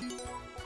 Música